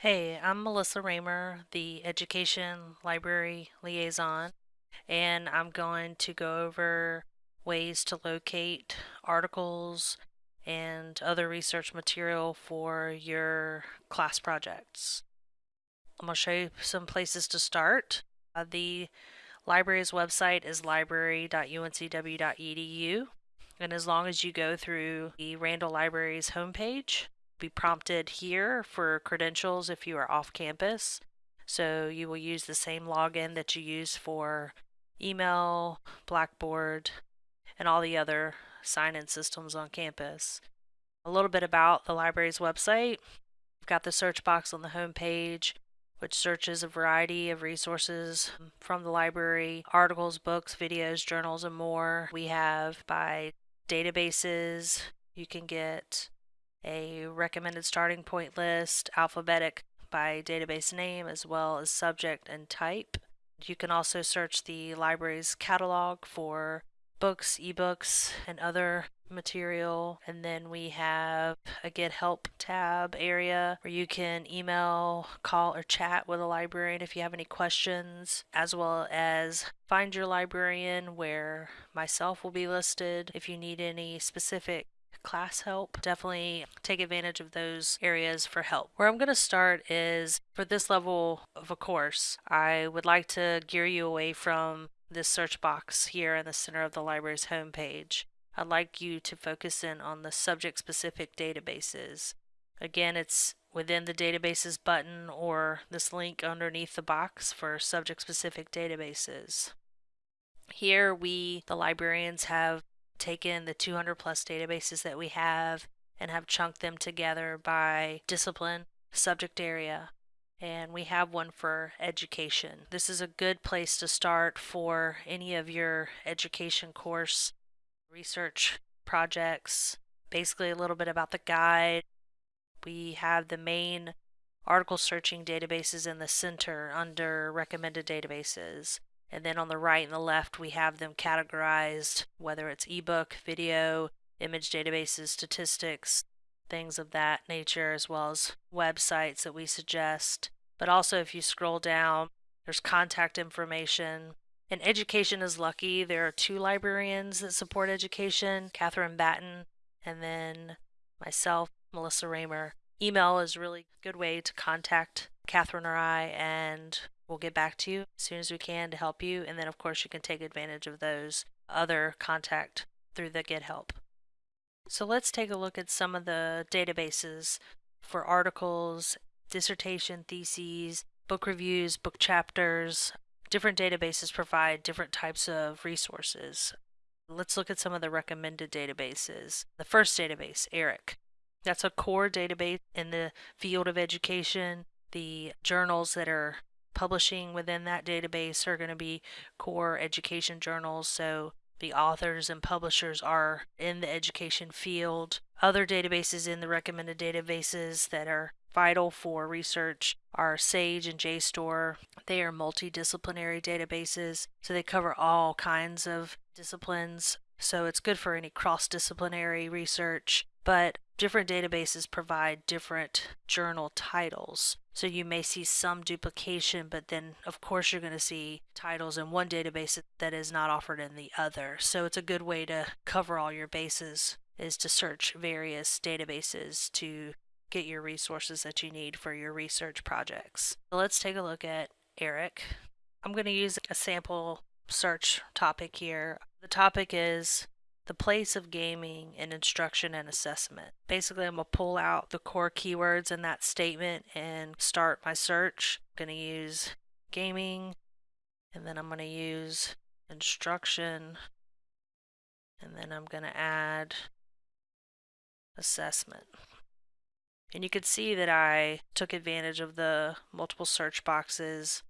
Hey, I'm Melissa Raymer, the Education Library Liaison, and I'm going to go over ways to locate articles and other research material for your class projects. I'm going to show you some places to start. Uh, the library's website is library.uncw.edu, and as long as you go through the Randall Library's homepage, be prompted here for credentials if you are off campus. So you will use the same login that you use for email, Blackboard, and all the other sign-in systems on campus. A little bit about the library's website. We've got the search box on the home page, which searches a variety of resources from the library, articles, books, videos, journals, and more. We have by databases, you can get a recommended starting point list, alphabetic by database name, as well as subject and type. You can also search the library's catalog for books, ebooks, and other material. And then we have a Get Help tab area where you can email, call, or chat with a librarian if you have any questions, as well as find your librarian where myself will be listed if you need any specific class help, definitely take advantage of those areas for help. Where I'm going to start is for this level of a course, I would like to gear you away from this search box here in the center of the library's homepage. I'd like you to focus in on the subject specific databases. Again, it's within the databases button or this link underneath the box for subject specific databases. Here we, the librarians, have taken the 200 plus databases that we have and have chunked them together by discipline, subject area, and we have one for education. This is a good place to start for any of your education course research projects. Basically, a little bit about the guide. We have the main article searching databases in the center under recommended databases. And then on the right and the left, we have them categorized, whether it's ebook, video, image databases, statistics, things of that nature, as well as websites that we suggest. But also, if you scroll down, there's contact information. And education is lucky. There are two librarians that support education Catherine Batten and then myself, Melissa Raymer. Email is a really good way to contact Catherine or I, and We'll get back to you as soon as we can to help you. And then, of course, you can take advantage of those other contact through the Get Help. So let's take a look at some of the databases for articles, dissertation theses, book reviews, book chapters. Different databases provide different types of resources. Let's look at some of the recommended databases. The first database, ERIC. That's a core database in the field of education. The journals that are publishing within that database are going to be core education journals. So the authors and publishers are in the education field. Other databases in the recommended databases that are vital for research are SAGE and JSTOR. They are multidisciplinary databases, so they cover all kinds of disciplines. So it's good for any cross disciplinary research, but different databases provide different journal titles. So you may see some duplication, but then of course you're going to see titles in one database that is not offered in the other. So it's a good way to cover all your bases is to search various databases to get your resources that you need for your research projects. So let's take a look at ERIC. I'm going to use a sample search topic here. The topic is the place of gaming in instruction and assessment. Basically, I'm going to pull out the core keywords in that statement and start my search. I'm going to use gaming, and then I'm going to use instruction, and then I'm going to add assessment. And you can see that I took advantage of the multiple search boxes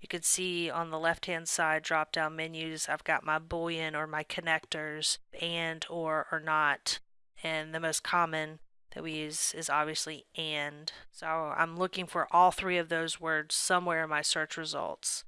you can see on the left hand side drop down menus I've got my boolean or my connectors and or or not and the most common that we use is obviously and. So I'm looking for all three of those words somewhere in my search results.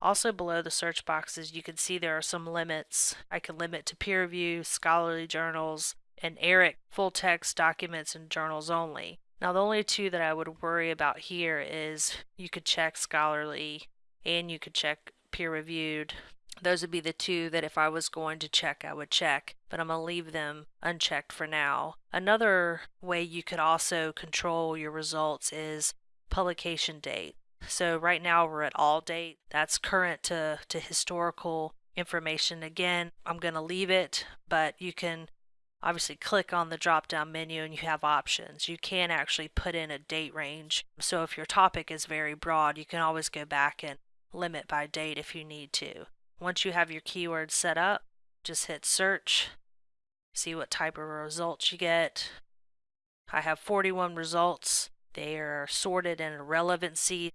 Also below the search boxes you can see there are some limits. I can limit to peer review, scholarly journals, and ERIC full text documents and journals only. Now, the only two that I would worry about here is you could check scholarly and you could check peer reviewed. Those would be the two that if I was going to check, I would check, but I'm going to leave them unchecked for now. Another way you could also control your results is publication date. So right now we're at all date. That's current to, to historical information. Again, I'm going to leave it, but you can obviously click on the drop down menu and you have options. You can actually put in a date range. So if your topic is very broad, you can always go back and limit by date if you need to. Once you have your keywords set up, just hit search, see what type of results you get. I have 41 results. They are sorted in relevancy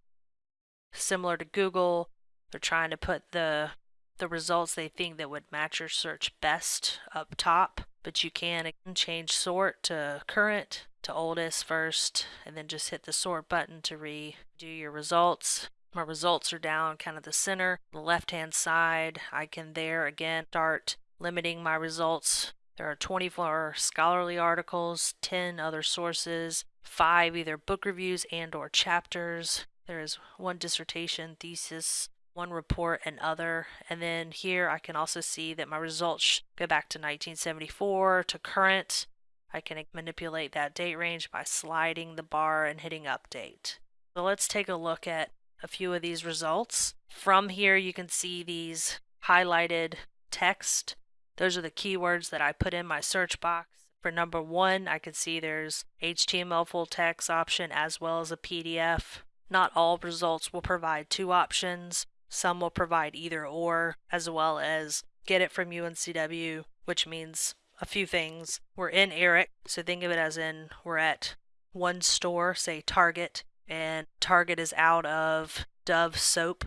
similar to Google. They're trying to put the the results they think that would match your search best up top, but you can change sort to current to oldest first and then just hit the sort button to redo your results. My results are down kind of the center, the left hand side. I can there again start limiting my results. There are 24 scholarly articles, 10 other sources, 5 either book reviews and or chapters, there is one dissertation, thesis, one report, and other. And then here I can also see that my results go back to 1974 to current. I can manipulate that date range by sliding the bar and hitting update. So let's take a look at a few of these results. From here you can see these highlighted text. Those are the keywords that I put in my search box. For number one, I can see there's HTML full text option as well as a PDF. Not all results will provide two options. Some will provide either or, as well as get it from UNCW, which means a few things. We're in ERIC, so think of it as in we're at one store, say Target, and Target is out of Dove soap.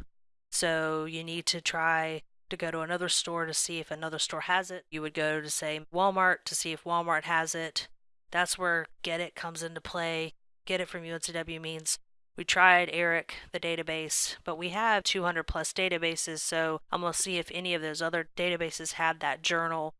So you need to try to go to another store to see if another store has it. You would go to, say, Walmart to see if Walmart has it. That's where Get It comes into play. Get It from UNCW means we tried ERIC, the database, but we have 200 plus databases, so I'm going to see if any of those other databases had that journal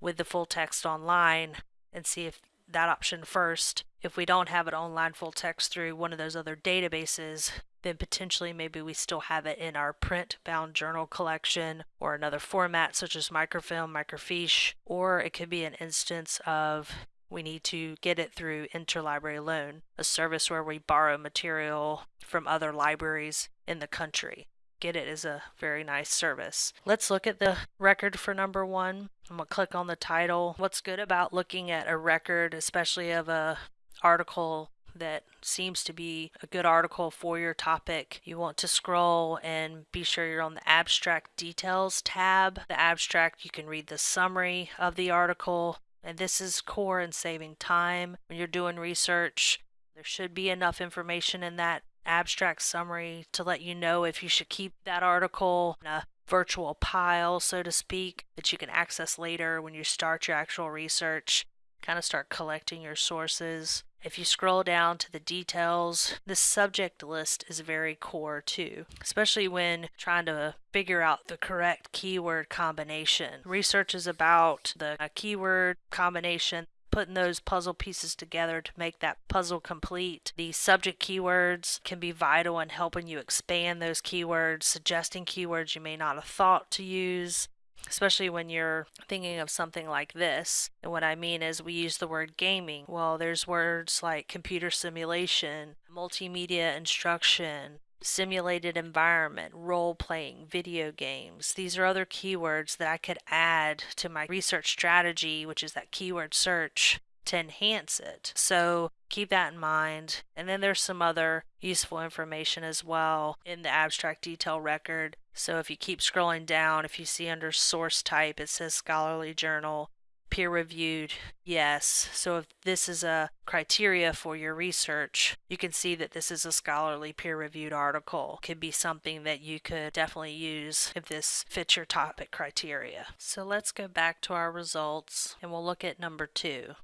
with the full text online and see if that option first. If we don't have it online full text through one of those other databases, then potentially maybe we still have it in our print bound journal collection or another format such as microfilm, microfiche, or it could be an instance of we need to get it through interlibrary loan, a service where we borrow material from other libraries in the country. Get it is a very nice service. Let's look at the record for number one. I'm going to click on the title. What's good about looking at a record, especially of a article that seems to be a good article for your topic. You want to scroll and be sure you're on the abstract details tab. The abstract, you can read the summary of the article. And this is core in saving time when you're doing research. There should be enough information in that abstract summary to let you know if you should keep that article in a virtual pile, so to speak, that you can access later when you start your actual research. Kind of start collecting your sources. If you scroll down to the details, the subject list is very core too, especially when trying to figure out the correct keyword combination. Research is about the uh, keyword combination putting those puzzle pieces together to make that puzzle complete. The subject keywords can be vital in helping you expand those keywords, suggesting keywords you may not have thought to use especially when you're thinking of something like this. And what I mean is, we use the word gaming. Well, there's words like computer simulation, multimedia instruction, simulated environment, role playing, video games. These are other keywords that I could add to my research strategy, which is that keyword search to enhance it. So keep that in mind. And then there's some other useful information as well in the abstract detail record. So if you keep scrolling down, if you see under source type, it says scholarly journal, peer reviewed, yes. So if this is a criteria for your research, you can see that this is a scholarly peer reviewed article. Could be something that you could definitely use if this fits your topic criteria. So let's go back to our results and we'll look at number two.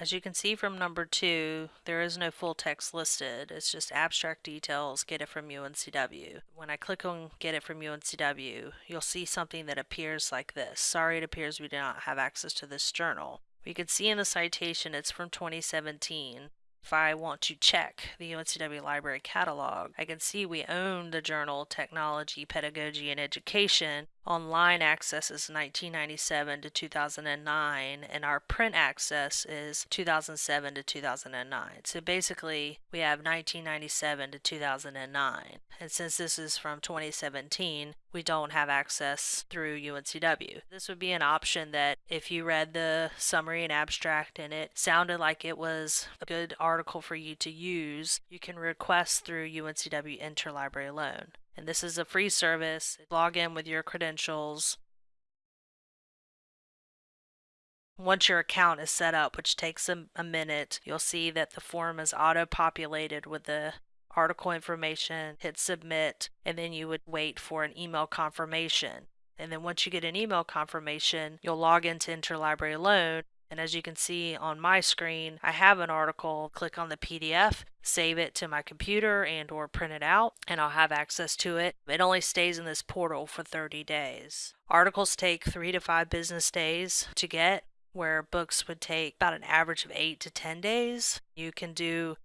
As you can see from number two, there is no full text listed. It's just abstract details, get it from UNCW. When I click on get it from UNCW, you'll see something that appears like this. Sorry, it appears we do not have access to this journal. We can see in the citation it's from 2017. If I want to check the UNCW library catalog, I can see we own the journal Technology, Pedagogy, and Education. Online access is 1997 to 2009, and our print access is 2007 to 2009. So basically, we have 1997 to 2009. And since this is from 2017, we don't have access through UNCW. This would be an option that if you read the summary and abstract and it sounded like it was a good article for you to use, you can request through UNCW Interlibrary Loan. And this is a free service. Log in with your credentials. Once your account is set up, which takes a, a minute, you'll see that the form is auto-populated with the article information, hit submit, and then you would wait for an email confirmation. And then once you get an email confirmation, you'll log into Interlibrary Loan. And as you can see on my screen, I have an article. Click on the PDF, save it to my computer and or print it out, and I'll have access to it. It only stays in this portal for 30 days. Articles take three to five business days to get, where books would take about an average of eight to 10 days. You can do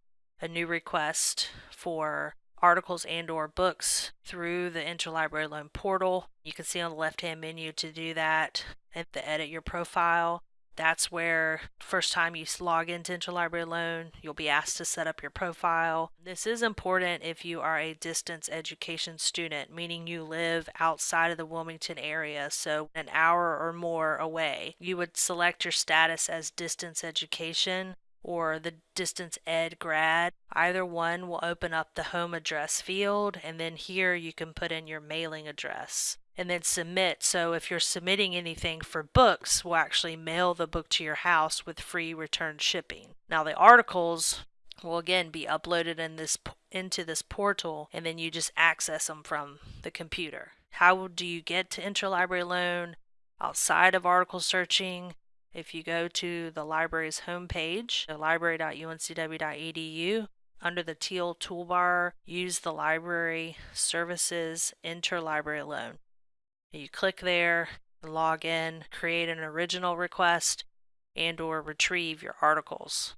a new request for articles and or books through the interlibrary loan portal. You can see on the left hand menu to do that and to edit your profile. That's where first time you log into Interlibrary Loan, you'll be asked to set up your profile. This is important if you are a distance education student, meaning you live outside of the Wilmington area, so an hour or more away. You would select your status as distance education or the distance ed grad. Either one will open up the home address field, and then here you can put in your mailing address and then submit. So if you're submitting anything for books, we'll actually mail the book to your house with free return shipping. Now the articles will again be uploaded in this into this portal and then you just access them from the computer. How do you get to interlibrary loan outside of article searching? If you go to the library's homepage, library.uncw.edu, under the teal toolbar, use the library services interlibrary loan. You click there, log in, create an original request, and or retrieve your articles.